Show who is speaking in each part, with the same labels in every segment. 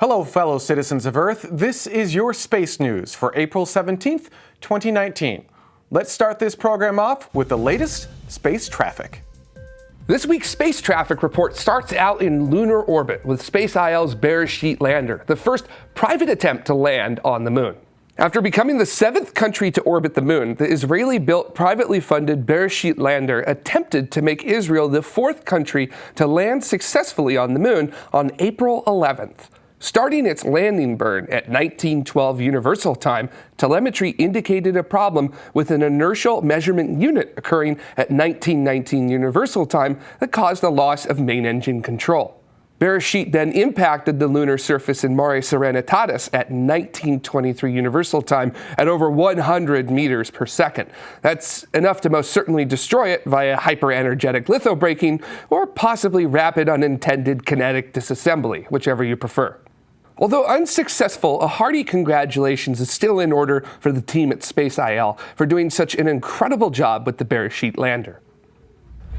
Speaker 1: Hello, fellow citizens of Earth. This is your space news for April 17th, 2019. Let's start this program off with the latest space traffic.
Speaker 2: This week's space traffic report starts out in lunar orbit with Space IL's Beresheet lander, the first private attempt to land on the moon. After becoming the seventh country to orbit the moon, the Israeli built, privately funded Beresheet lander attempted to make Israel the fourth country to land successfully on the moon on April 11th. Starting its landing burn at 1912 Universal Time, telemetry indicated a problem with an inertial measurement unit occurring at 1919 Universal Time that caused a loss of main engine control. Beresheet then impacted the lunar surface in Mare Serenitatis at 1923 Universal Time at over 100 meters per second. That's enough to most certainly destroy it via hyperenergetic lithobraking or possibly rapid unintended kinetic disassembly, whichever you prefer. Although unsuccessful, a hearty congratulations is still in order for the team at Space IL for doing such an incredible job with the Beresheet lander.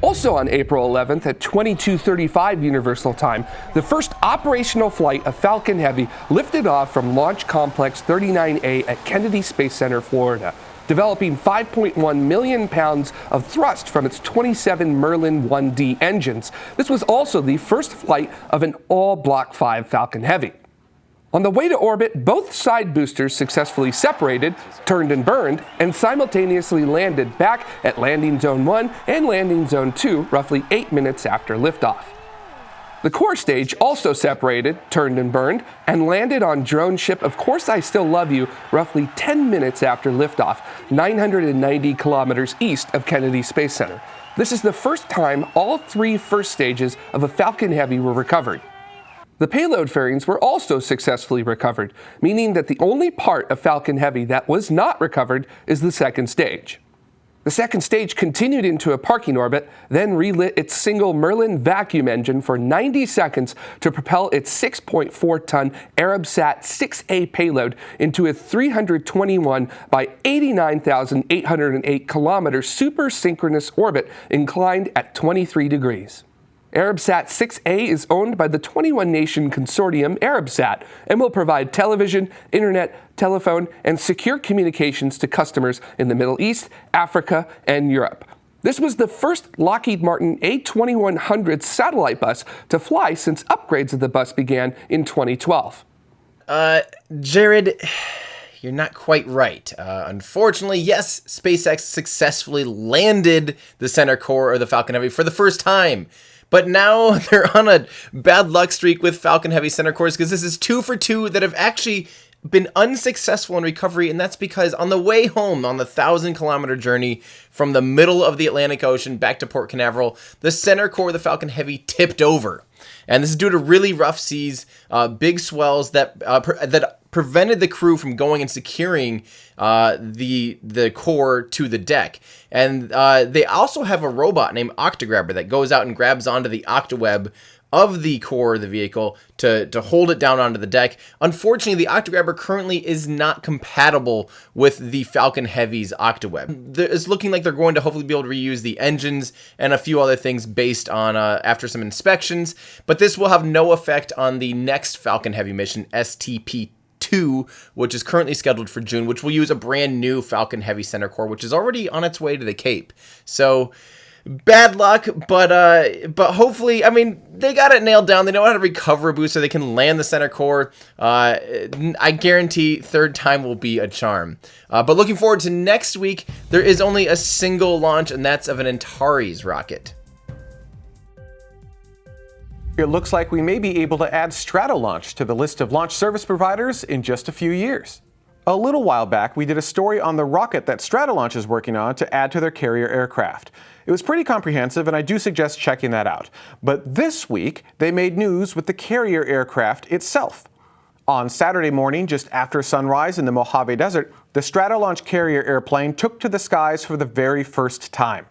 Speaker 2: Also on April 11th at 2235 Universal Time, the first operational flight of Falcon Heavy lifted off from Launch Complex 39A at Kennedy Space Center, Florida, developing 5.1 million pounds of thrust from its 27 Merlin 1D engines. This was also the first flight of an all Block 5 Falcon Heavy. On the way to orbit, both side boosters successfully separated, turned and burned, and simultaneously landed back at Landing Zone 1 and Landing Zone 2 roughly 8 minutes after liftoff. The core stage also separated, turned and burned, and landed on drone ship Of Course I Still Love You roughly 10 minutes after liftoff, 990 kilometers east of Kennedy Space Center. This is the first time all three first stages of a Falcon Heavy were recovered. The payload fairings were also successfully recovered, meaning that the only part of Falcon Heavy that was not recovered is the second stage. The second stage continued into a parking orbit, then relit its single Merlin vacuum engine for 90 seconds to propel its 6.4 ton Arabsat 6A payload into a 321 by 89,808 kilometer super synchronous orbit inclined at 23 degrees. Arabsat 6A is owned by the 21 nation consortium Arabsat and will provide television, internet, telephone, and secure communications to customers in the Middle East, Africa, and Europe. This was the first Lockheed Martin A2100 satellite bus to fly since upgrades of the bus began in 2012.
Speaker 3: Uh, Jared, you're not quite right. Uh, unfortunately, yes, SpaceX successfully landed the center core of the Falcon Heavy for the first time. But now they're on a bad luck streak with Falcon Heavy center cores because this is two for two that have actually been unsuccessful in recovery, and that's because on the way home on the thousand kilometer journey from the middle of the Atlantic Ocean back to Port Canaveral, the center core of the Falcon Heavy tipped over. And this is due to really rough seas, uh, big swells that uh, that prevented the crew from going and securing uh, the the core to the deck. And uh, they also have a robot named Octograbber that goes out and grabs onto the octaweb of the core of the vehicle to, to hold it down onto the deck. Unfortunately, the Octograbber currently is not compatible with the Falcon Heavy's Octaweb. It's looking like they're going to hopefully be able to reuse the engines and a few other things based on uh, after some inspections, but this will have no effect on the next Falcon Heavy mission, STP 2, which is currently scheduled for June, which will use a brand new Falcon Heavy Center Core, which is already on its way to the Cape. So bad luck, but uh, but hopefully, I mean, they got it nailed down. They know how to recover a boost so they can land the center core. Uh, I guarantee third time will be a charm. Uh, but looking forward to next week, there is only a single launch, and that's of an Antares rocket.
Speaker 1: It looks like we may be able to add Stratolaunch to the list of launch service providers in just a few years. A little while back, we did a story on the rocket that Stratolaunch is working on to add to their carrier aircraft. It was pretty comprehensive, and I do suggest checking that out. But this week, they made news with the carrier aircraft itself. On Saturday morning, just after sunrise in the Mojave Desert, the Stratolaunch carrier airplane took to the skies for the very first time.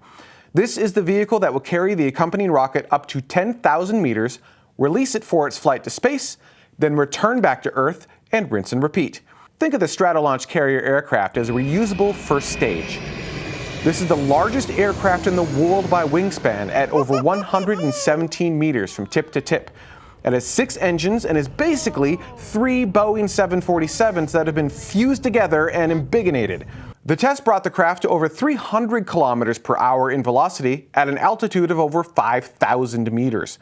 Speaker 1: This is the vehicle that will carry the accompanying rocket up to 10,000 meters, release it for its flight to space, then return back to Earth and rinse and repeat. Think of the Stratolaunch carrier aircraft as a reusable first stage. This is the largest aircraft in the world by wingspan at over 117 meters from tip to tip. It has six engines and is basically three Boeing 747s that have been fused together and embiggenated. The test brought the craft to over 300 kilometers per hour in velocity at an altitude of over 5,000 meters.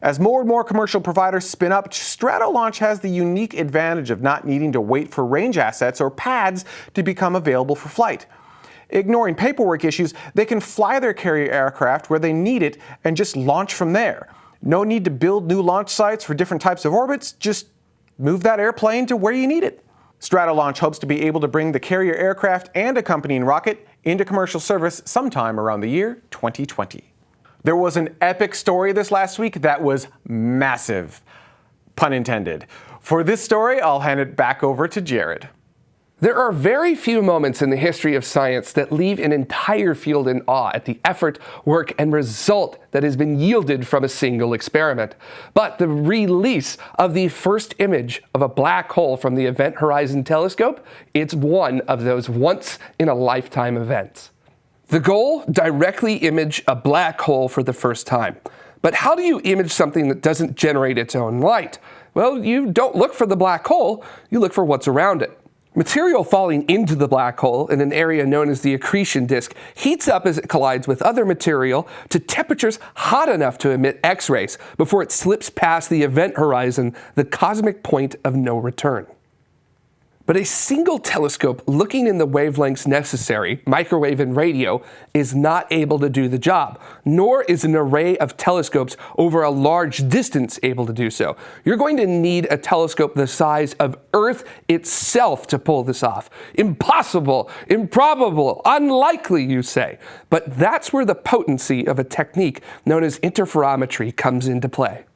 Speaker 1: As more and more commercial providers spin up, Stratolaunch has the unique advantage of not needing to wait for range assets or pads to become available for flight. Ignoring paperwork issues, they can fly their carrier aircraft where they need it and just launch from there. No need to build new launch sites for different types of orbits, just move that airplane to where you need it. Stratolaunch hopes to be able to bring the carrier aircraft and accompanying rocket into commercial service sometime around the year 2020. There was an epic story this last week that was massive. Pun intended. For this story, I'll hand it back over to Jared.
Speaker 2: There are very few moments in the history of science that leave an entire field in awe at the effort, work, and result that has been yielded from a single experiment. But the release of the first image of a black hole from the Event Horizon Telescope, it's one of those once-in-a-lifetime events. The goal? Directly image a black hole for the first time. But how do you image something that doesn't generate its own light? Well, you don't look for the black hole, you look for what's around it. Material falling into the black hole in an area known as the accretion disk heats up as it collides with other material to temperatures hot enough to emit X-rays before it slips past the event horizon, the cosmic point of no return. But a single telescope looking in the wavelengths necessary, microwave and radio, is not able to do the job, nor is an array of telescopes over a large distance able to do so. You're going to need a telescope the size of Earth itself to pull this off. Impossible, improbable, unlikely, you say. But that's where the potency of a technique known as interferometry comes into play.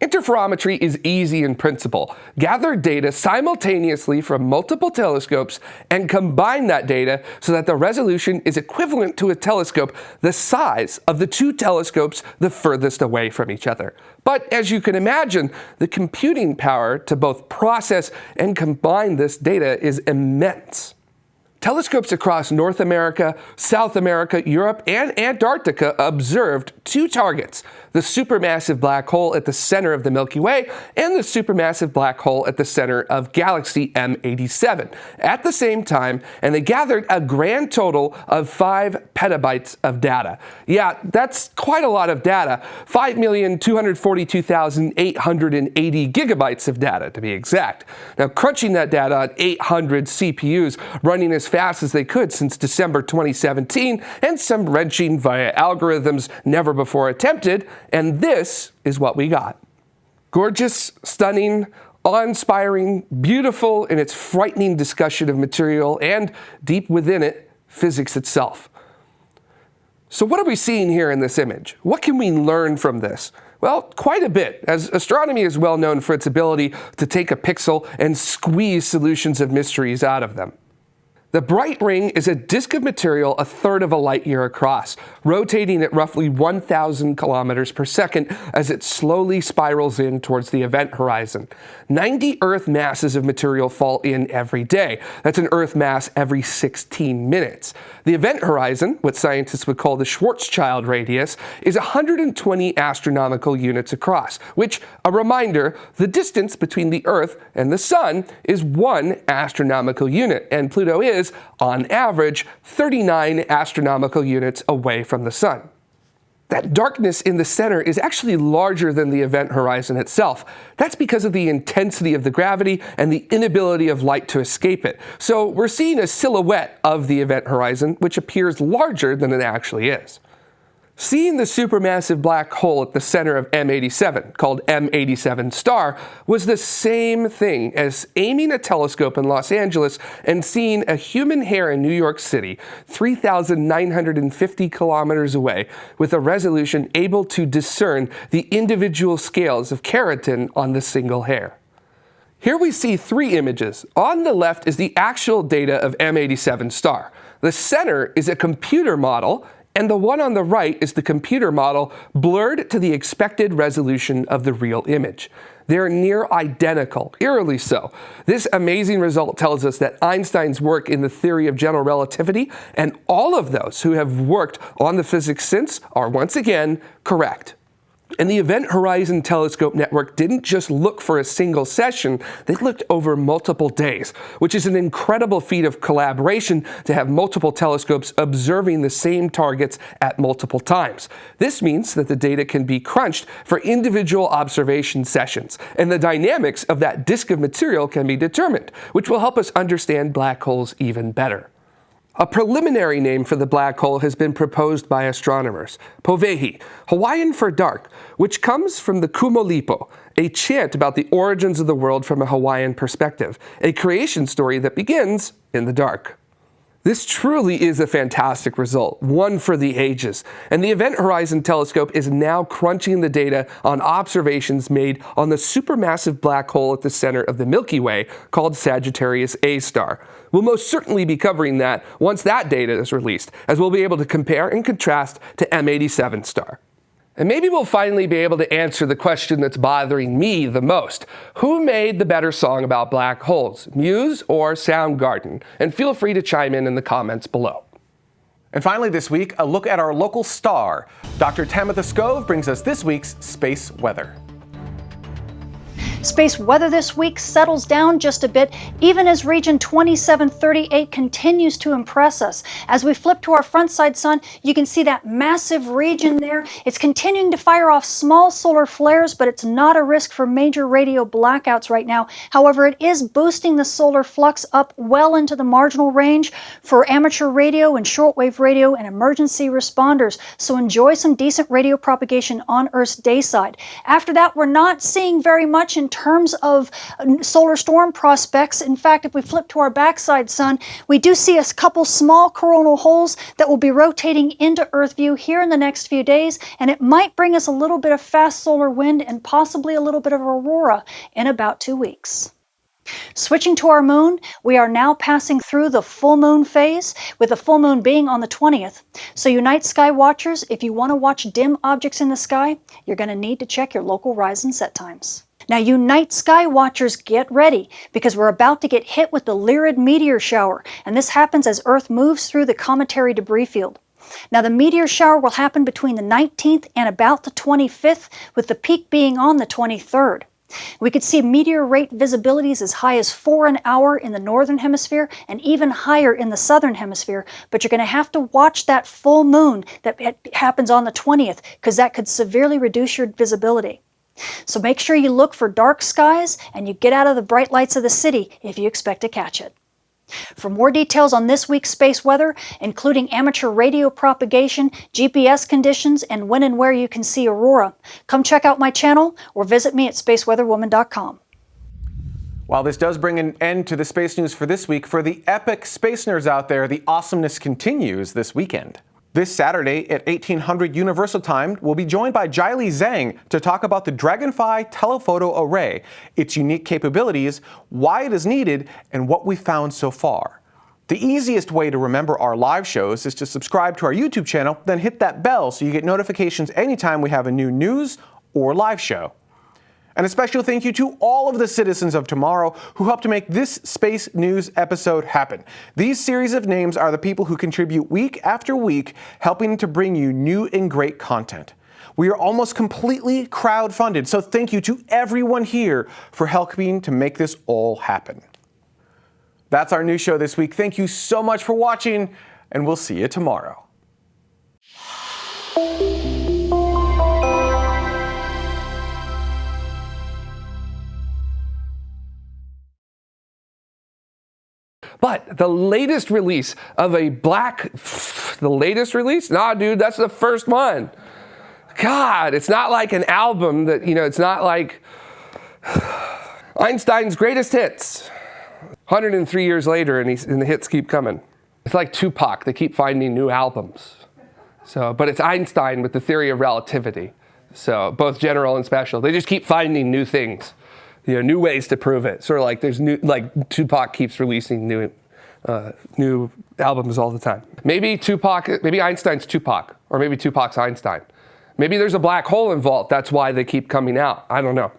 Speaker 2: Interferometry is easy in principle. Gather data simultaneously from multiple telescopes and combine that data so that the resolution is equivalent to a telescope the size of the two telescopes the furthest away from each other. But as you can imagine, the computing power to both process and combine this data is immense. Telescopes across North America, South America, Europe, and Antarctica observed two targets, the supermassive black hole at the center of the Milky Way and the supermassive black hole at the center of galaxy M87 at the same time, and they gathered a grand total of 5 petabytes of data. Yeah, that's quite a lot of data, 5,242,880 gigabytes of data to be exact. Now, crunching that data on 800 CPUs running as fast as they could since December 2017 and some wrenching via algorithms never before attempted, and this is what we got. Gorgeous, stunning, awe-inspiring, beautiful in its frightening discussion of material, and deep within it, physics itself. So what are we seeing here in this image? What can we learn from this? Well, quite a bit, as astronomy is well known for its ability to take a pixel and squeeze solutions of mysteries out of them. The bright ring is a disk of material a third of a light year across, rotating at roughly 1,000 kilometers per second as it slowly spirals in towards the event horizon. 90 Earth masses of material fall in every day. That's an Earth mass every 16 minutes. The event horizon, what scientists would call the Schwarzschild radius, is 120 astronomical units across, which, a reminder, the distance between the Earth and the Sun is one astronomical unit, and Pluto is is, on average, 39 astronomical units away from the Sun. That darkness in the center is actually larger than the event horizon itself. That's because of the intensity of the gravity and the inability of light to escape it. So we're seeing a silhouette of the event horizon, which appears larger than it actually is. Seeing the supermassive black hole at the center of M87, called M87 star, was the same thing as aiming a telescope in Los Angeles and seeing a human hair in New York City, 3,950 kilometers away, with a resolution able to discern the individual scales of keratin on the single hair. Here we see three images. On the left is the actual data of M87 star. The center is a computer model and the one on the right is the computer model blurred to the expected resolution of the real image. They're near identical, eerily so. This amazing result tells us that Einstein's work in the theory of general relativity and all of those who have worked on the physics since are once again correct. And the Event Horizon Telescope Network didn't just look for a single session, they looked over multiple days, which is an incredible feat of collaboration to have multiple telescopes observing the same targets at multiple times. This means that the data can be crunched for individual observation sessions, and the dynamics of that disk of material can be determined, which will help us understand black holes even better. A preliminary name for the black hole has been proposed by astronomers, Powehi, Hawaiian for dark, which comes from the Kumulipo, a chant about the origins of the world from a Hawaiian perspective, a creation story that begins in the dark. This truly is a fantastic result, one for the ages, and the Event Horizon Telescope is now crunching the data on observations made on the supermassive black hole at the center of the Milky Way called Sagittarius A star. We'll most certainly be covering that once that data is released, as we'll be able to compare and contrast to M87 star. And maybe we'll finally be able to answer the question that's bothering me the most. Who made the better song about black holes, Muse or Soundgarden? And feel free to chime in in the comments below.
Speaker 1: And finally this week, a look at our local star. Dr. Tamitha Skov brings us this week's space weather.
Speaker 4: Space weather this week settles down just a bit, even as region 2738 continues to impress us. As we flip to our front side sun, you can see that massive region there. It's continuing to fire off small solar flares, but it's not a risk for major radio blackouts right now. However, it is boosting the solar flux up well into the marginal range for amateur radio and shortwave radio and emergency responders. So enjoy some decent radio propagation on Earth's day side. After that, we're not seeing very much in terms of uh, solar storm prospects. In fact, if we flip to our backside sun, we do see a couple small coronal holes that will be rotating into Earth view here in the next few days, and it might bring us a little bit of fast solar wind and possibly a little bit of aurora in about two weeks. Switching to our moon, we are now passing through the full moon phase, with the full moon being on the 20th. So you night sky watchers, if you want to watch dim objects in the sky, you're going to need to check your local rise and set times. Now, you night sky watchers, get ready because we're about to get hit with the Lyrid meteor shower, and this happens as Earth moves through the cometary debris field. Now, the meteor shower will happen between the 19th and about the 25th, with the peak being on the 23rd. We could see meteor rate visibilities as high as four an hour in the northern hemisphere and even higher in the southern hemisphere, but you're going to have to watch that full moon that happens on the 20th because that could severely reduce your visibility. So make sure you look for dark skies and you get out of the bright lights of the city if you expect to catch it. For more details on this week's space weather, including amateur radio propagation, GPS conditions, and when and where you can see aurora, come check out my channel or visit me at spaceweatherwoman.com.
Speaker 1: While this does bring an end to the space news for this week, for the epic space nerds out there, the awesomeness continues this weekend. This Saturday at 1800 Universal Time, we'll be joined by Jielai Zhang to talk about the Dragonfly telephoto array, its unique capabilities, why it is needed, and what we've found so far. The easiest way to remember our live shows is to subscribe to our YouTube channel, then hit that bell so you get notifications anytime we have a new news or live show. And a special thank you to all of the citizens of tomorrow who helped to make this Space News episode happen. These series of names are the people who contribute week after week, helping to bring you new and great content. We are almost completely crowd-funded, so thank you to everyone here for helping to make this all happen. That's our new show this week. Thank you so much for watching, and we'll see you tomorrow.
Speaker 2: But the latest release of a black, the latest release? Nah, dude, that's the first one. God, it's not like an album that, you know, it's not like Einstein's greatest hits. 103 years later, and, and the hits keep coming. It's like Tupac, they keep finding new albums. So, but it's Einstein with the theory of relativity. So both general and special, they just keep finding new things you know, new ways to prove it. Sort of like there's new, like Tupac keeps releasing new, uh, new albums all the time. Maybe Tupac, maybe Einstein's Tupac, or maybe Tupac's Einstein. Maybe there's a black hole involved. That's why they keep coming out. I don't know.